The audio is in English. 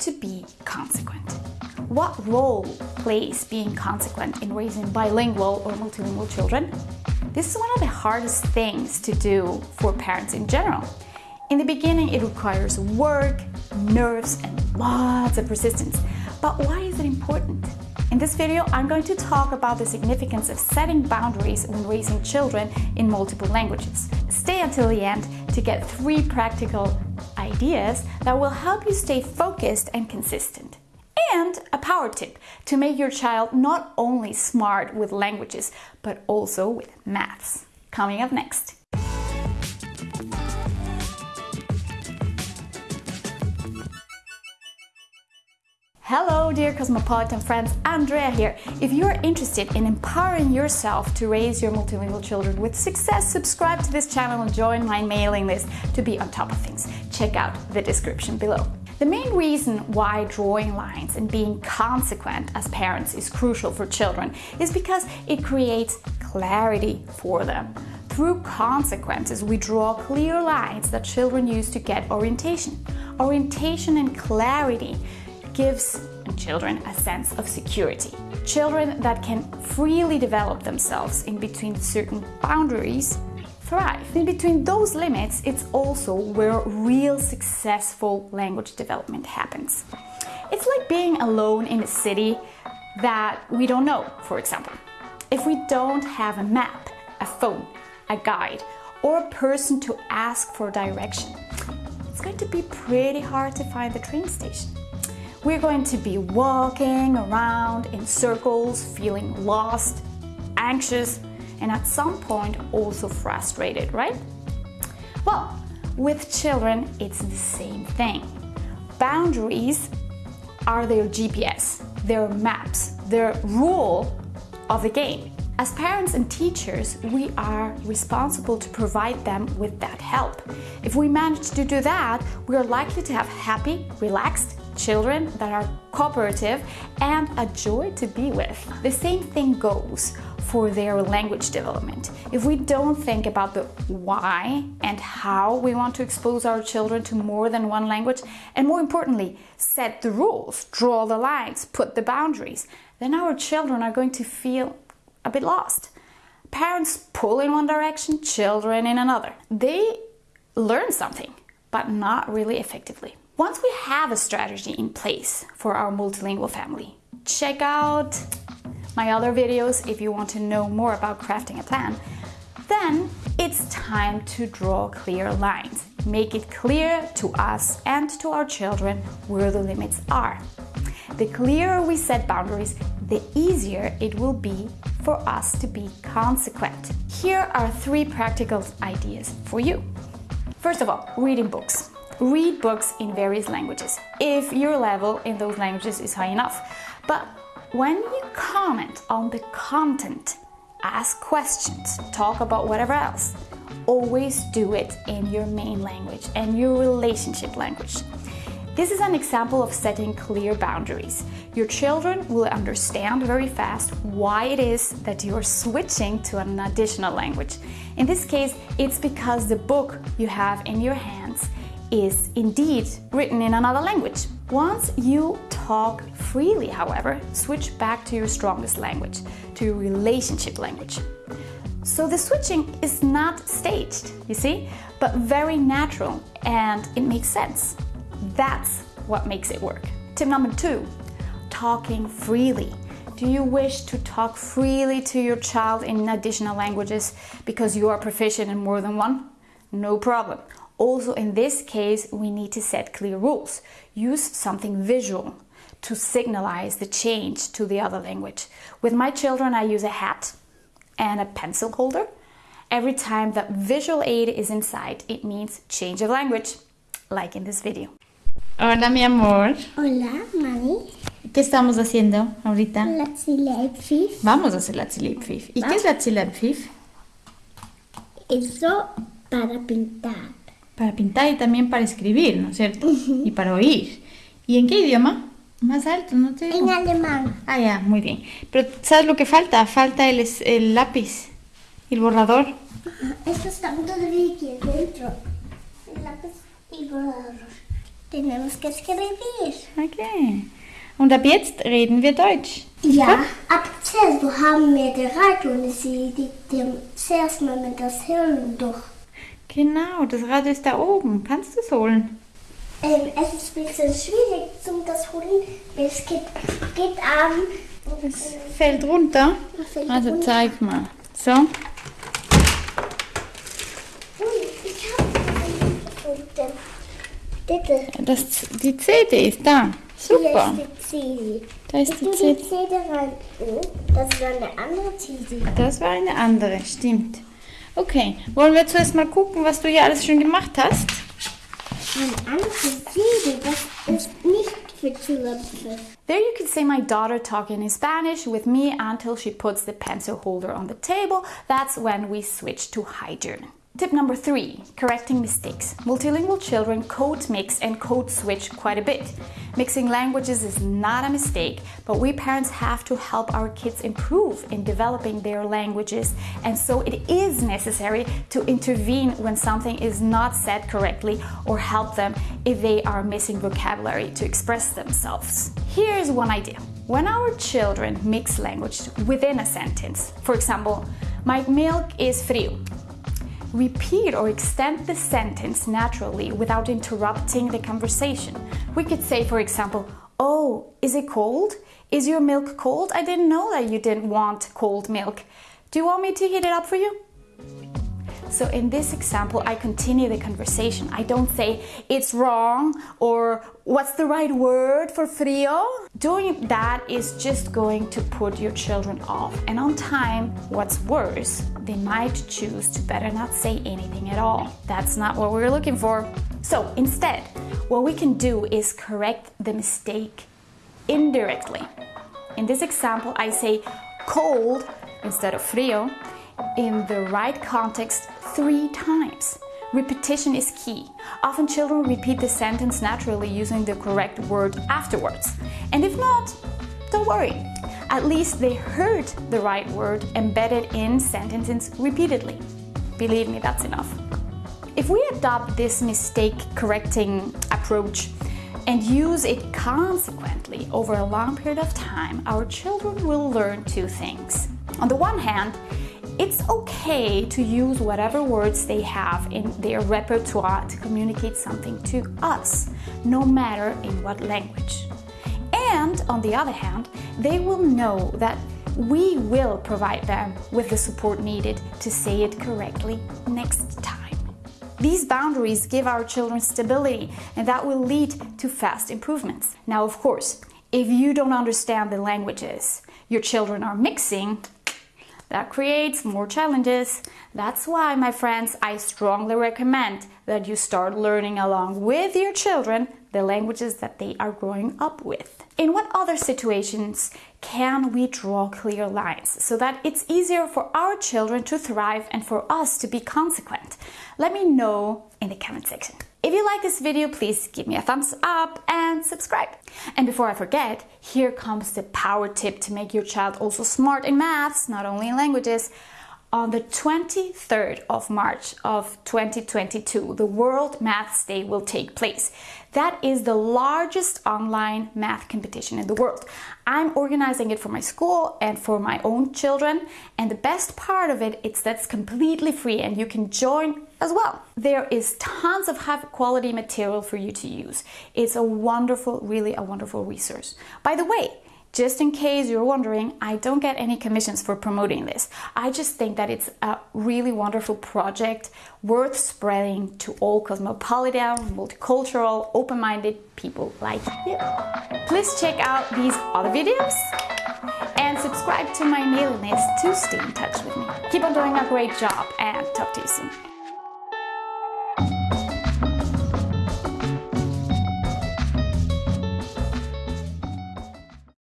to be consequent. What role plays being consequent in raising bilingual or multilingual children? This is one of the hardest things to do for parents in general. In the beginning, it requires work, nerves, and lots of persistence. But why is it important? In this video, I'm going to talk about the significance of setting boundaries when raising children in multiple languages. Stay until the end to get three practical ideas that will help you stay focused and consistent. And a power tip to make your child not only smart with languages, but also with maths. Coming up next. Hello dear Cosmopolitan friends, Andrea here. If you are interested in empowering yourself to raise your multilingual children with success, subscribe to this channel and join my mailing list to be on top of things. Check out the description below. The main reason why drawing lines and being consequent as parents is crucial for children is because it creates clarity for them. Through consequences, we draw clear lines that children use to get orientation. Orientation and clarity gives children a sense of security. Children that can freely develop themselves in between certain boundaries thrive. In between those limits, it's also where real successful language development happens. It's like being alone in a city that we don't know, for example. If we don't have a map, a phone, a guide, or a person to ask for direction, it's going to be pretty hard to find the train station. We're going to be walking around in circles, feeling lost, anxious, and at some point also frustrated, right? Well, with children, it's the same thing. Boundaries are their GPS, their maps, their rule of the game. As parents and teachers, we are responsible to provide them with that help. If we manage to do that, we are likely to have happy, relaxed, children that are cooperative and a joy to be with. The same thing goes for their language development. If we don't think about the why and how we want to expose our children to more than one language, and more importantly, set the rules, draw the lines, put the boundaries, then our children are going to feel a bit lost. Parents pull in one direction, children in another. They learn something, but not really effectively. Once we have a strategy in place for our multilingual family, check out my other videos if you want to know more about crafting a plan. Then it's time to draw clear lines. Make it clear to us and to our children where the limits are. The clearer we set boundaries, the easier it will be for us to be consequent. Here are three practical ideas for you. First of all, reading books. Read books in various languages, if your level in those languages is high enough. But when you comment on the content, ask questions, talk about whatever else, always do it in your main language and your relationship language. This is an example of setting clear boundaries. Your children will understand very fast why it is that you are switching to an additional language. In this case, it's because the book you have in your hands is indeed written in another language. Once you talk freely, however, switch back to your strongest language, to your relationship language. So the switching is not staged, you see, but very natural and it makes sense. That's what makes it work. Tip number two, talking freely. Do you wish to talk freely to your child in additional languages because you are proficient in more than one? No problem. Also in this case, we need to set clear rules. Use something visual to signalize the change to the other language. With my children, I use a hat and a pencil holder. Every time that visual aid is in sight, it means change of language, like in this video. Hola, mi amor. Hola, mami. ¿Qué estamos haciendo ahorita? La Fif. Vamos a hacer la Fif. ¿Y qué es la Fif? Eso para pintar. Para pintar y también para escribir, ¿no es cierto? Y para oír. ¿Y en qué idioma? Más alto, ¿no te En alemán. Ah, ya, muy bien. Pero ¿sabes lo que falta? Falta el, el lápiz el borrador. Esto está todavía aquí dentro. El lápiz y el borrador. Tenemos que escribir. Okay. Und ab jetzt reden wir Deutsch. Ja, ab zuerst haben wir die Radio und sie die, die zuerst mal mit das Hirn durch. Genau, das Rad ist da oben. Kannst du es holen? Ähm, es ist ein bisschen schwierig zum das holen. Es geht, geht an. Es fällt runter. fällt Also runter. zeig mal. So, Ui, ich habe. Bitte. das, die CD ist da. Super. Hier ist die CD. Da ist Ich die CD. CD rein. Oh, das ist eine andere CD. Das war eine andere, stimmt. Okay, wollen wir zuerst mal gucken, was du hier alles schon gemacht hast? Eine andere CD, das ist nicht für Zulassen. There you can see my daughter talking in Spanish with me until she puts the pencil holder on the table. That's when we switch to high German. Tip number three, correcting mistakes. Multilingual children code mix and code switch quite a bit. Mixing languages is not a mistake, but we parents have to help our kids improve in developing their languages, and so it is necessary to intervene when something is not said correctly or help them if they are missing vocabulary to express themselves. Here's one idea. When our children mix language within a sentence, for example, my milk is frio, repeat or extend the sentence naturally without interrupting the conversation. We could say, for example, Oh, is it cold? Is your milk cold? I didn't know that you didn't want cold milk. Do you want me to heat it up for you? So in this example, I continue the conversation. I don't say it's wrong or what's the right word for frio. Doing that is just going to put your children off. And on time, what's worse, they might choose to better not say anything at all. That's not what we're looking for. So instead, what we can do is correct the mistake indirectly. In this example, I say cold instead of frio in the right context three times. Repetition is key. Often children repeat the sentence naturally using the correct word afterwards. And if not, don't worry. At least they heard the right word embedded in sentences repeatedly. Believe me, that's enough. If we adopt this mistake correcting approach and use it consequently over a long period of time, our children will learn two things. On the one hand, it's okay to use whatever words they have in their repertoire to communicate something to us, no matter in what language. And on the other hand, they will know that we will provide them with the support needed to say it correctly next time. These boundaries give our children stability and that will lead to fast improvements. Now, of course, if you don't understand the languages your children are mixing, that creates more challenges. That's why, my friends, I strongly recommend that you start learning along with your children the languages that they are growing up with. In what other situations can we draw clear lines so that it's easier for our children to thrive and for us to be consequent? Let me know in the comment section. If you like this video, please give me a thumbs up and subscribe. And before I forget, here comes the power tip to make your child also smart in maths, not only in languages. On the 23rd of March of 2022, the World Maths Day will take place. That is the largest online math competition in the world. I'm organizing it for my school and for my own children. And the best part of it is that's completely free and you can join as well. There is tons of high quality material for you to use. It's a wonderful, really a wonderful resource. By the way, just in case you're wondering, I don't get any commissions for promoting this. I just think that it's a really wonderful project worth spreading to all cosmopolitan, multicultural, open minded people like you. Please check out these other videos and subscribe to my mailing list to stay in touch with me. Keep on doing a great job and talk to you soon.